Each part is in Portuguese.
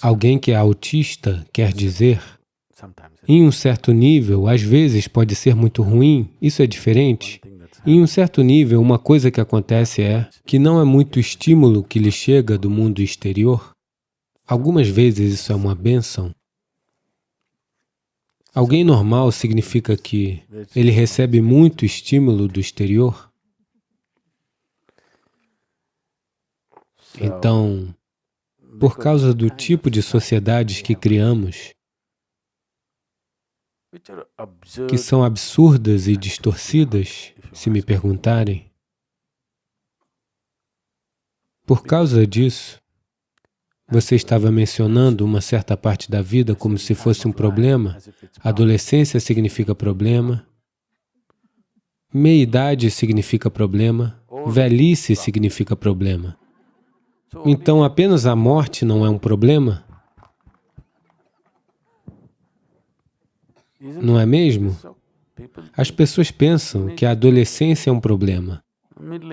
Alguém que é autista quer dizer, em um certo nível, às vezes pode ser muito ruim, isso é diferente. Em um certo nível, uma coisa que acontece é que não é muito estímulo que lhe chega do mundo exterior. Algumas vezes isso é uma bênção. Alguém normal significa que ele recebe muito estímulo do exterior. Então, por causa do tipo de sociedades que criamos, que são absurdas e distorcidas, se me perguntarem, por causa disso, você estava mencionando uma certa parte da vida como se fosse um problema. Adolescência significa problema. Meia-idade significa problema. Velhice significa problema. Então, apenas a morte não é um problema? Não é mesmo? As pessoas pensam que a adolescência é um problema,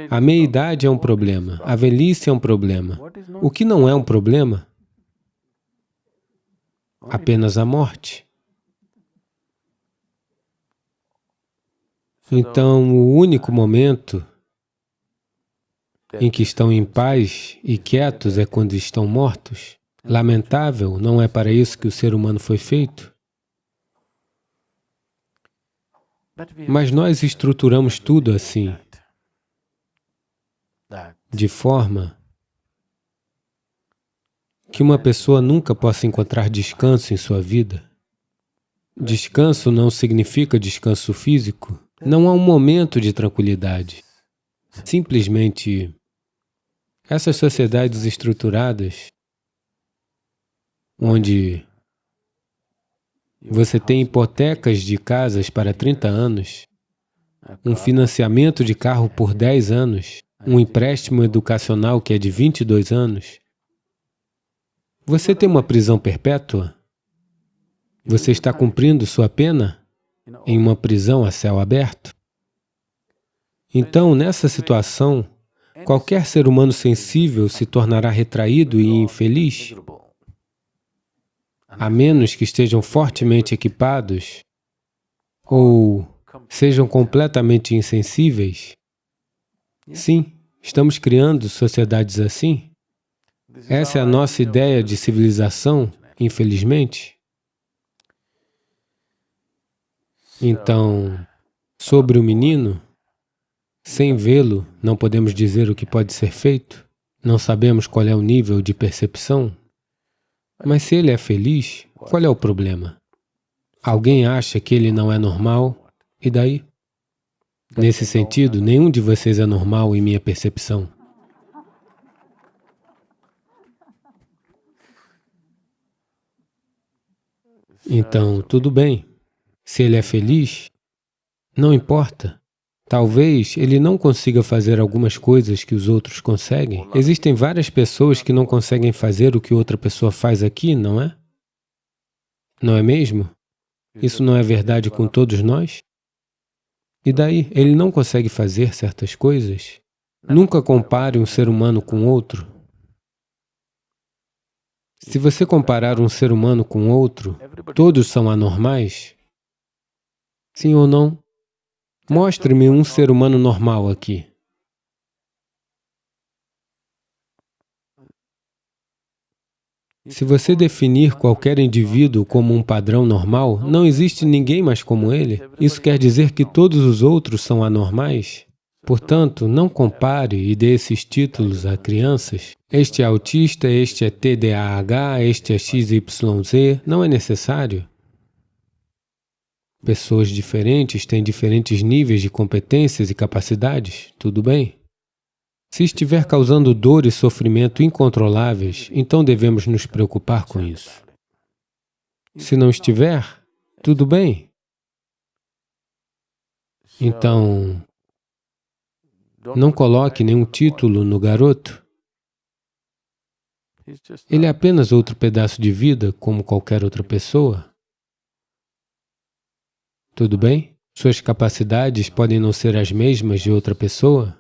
a meia-idade é um problema, a velhice é um problema. O que não é um problema? Apenas a morte. Então, o único momento em que estão em paz e quietos é quando estão mortos. Lamentável, não é para isso que o ser humano foi feito. Mas nós estruturamos tudo assim, de forma que uma pessoa nunca possa encontrar descanso em sua vida. Descanso não significa descanso físico. Não há um momento de tranquilidade. Simplesmente, essas sociedades estruturadas, onde você tem hipotecas de casas para 30 anos, um financiamento de carro por 10 anos, um empréstimo educacional que é de 22 anos, você tem uma prisão perpétua? Você está cumprindo sua pena em uma prisão a céu aberto? Então, nessa situação, qualquer ser humano sensível se tornará retraído e infeliz, a menos que estejam fortemente equipados ou sejam completamente insensíveis. Sim, estamos criando sociedades assim. Essa é a nossa ideia de civilização, infelizmente. Então, sobre o menino, sem vê-lo, não podemos dizer o que pode ser feito, não sabemos qual é o nível de percepção. Mas se ele é feliz, qual é o problema? Alguém acha que ele não é normal, e daí? Nesse sentido, nenhum de vocês é normal em minha percepção. Então, tudo bem. Se ele é feliz, não importa. Talvez ele não consiga fazer algumas coisas que os outros conseguem. Existem várias pessoas que não conseguem fazer o que outra pessoa faz aqui, não é? Não é mesmo? Isso não é verdade com todos nós? E daí, ele não consegue fazer certas coisas? Nunca compare um ser humano com outro. Se você comparar um ser humano com outro, todos são anormais? Sim ou não? Mostre-me um ser humano normal aqui. Se você definir qualquer indivíduo como um padrão normal, não existe ninguém mais como ele. Isso quer dizer que todos os outros são anormais? Portanto, não compare e dê esses títulos a crianças. Este é autista, este é TDAH, este é XYZ. Não é necessário. Pessoas diferentes têm diferentes níveis de competências e capacidades, tudo bem? Se estiver causando dor e sofrimento incontroláveis, então devemos nos preocupar com isso. Se não estiver, tudo bem. Então, não coloque nenhum título no garoto. Ele é apenas outro pedaço de vida, como qualquer outra pessoa. Tudo bem? Suas capacidades podem não ser as mesmas de outra pessoa?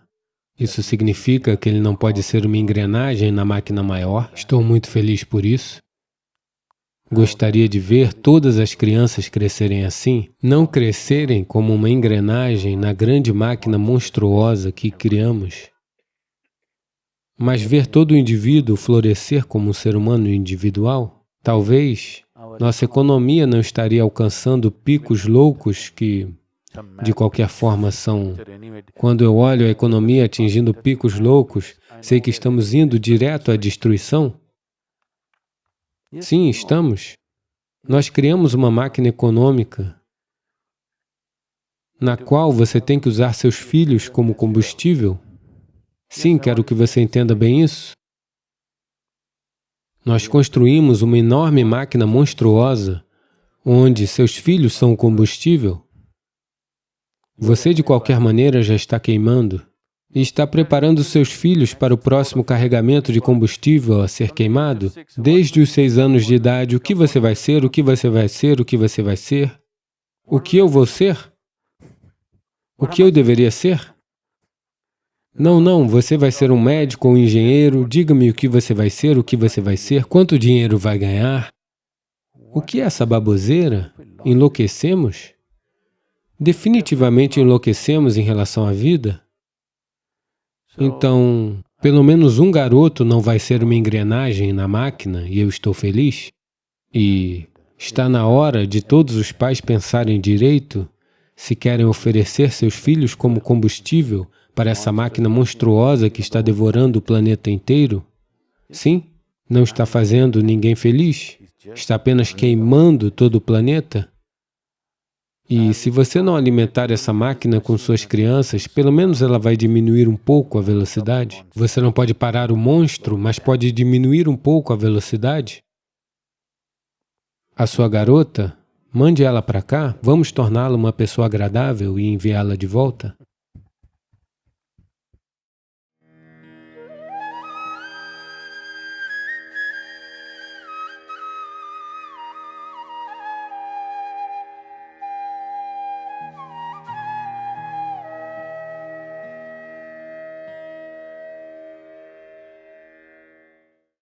Isso significa que ele não pode ser uma engrenagem na máquina maior. Estou muito feliz por isso. Gostaria de ver todas as crianças crescerem assim, não crescerem como uma engrenagem na grande máquina monstruosa que criamos, mas ver todo o indivíduo florescer como um ser humano individual. Talvez nossa economia não estaria alcançando picos loucos que, de qualquer forma, são... Quando eu olho a economia atingindo picos loucos, sei que estamos indo direto à destruição. Sim, estamos. Nós criamos uma máquina econômica na qual você tem que usar seus filhos como combustível. Sim, quero que você entenda bem isso. Nós construímos uma enorme máquina monstruosa onde seus filhos são o combustível. Você, de qualquer maneira, já está queimando e está preparando seus filhos para o próximo carregamento de combustível a ser queimado, desde os seis anos de idade, o que você vai ser, o que você vai ser, o que você vai ser, o que eu vou ser, o que eu deveria ser. Não, não, você vai ser um médico ou um engenheiro, diga-me o que você vai ser, o que você vai ser, quanto dinheiro vai ganhar. O que é essa baboseira? Enlouquecemos? Definitivamente enlouquecemos em relação à vida? Então, pelo menos um garoto não vai ser uma engrenagem na máquina e eu estou feliz? E está na hora de todos os pais pensarem direito se querem oferecer seus filhos como combustível para essa máquina monstruosa que está devorando o planeta inteiro? Sim, não está fazendo ninguém feliz, está apenas queimando todo o planeta. E se você não alimentar essa máquina com suas crianças, pelo menos ela vai diminuir um pouco a velocidade. Você não pode parar o monstro, mas pode diminuir um pouco a velocidade. A sua garota, mande ela para cá, vamos torná-la uma pessoa agradável e enviá-la de volta.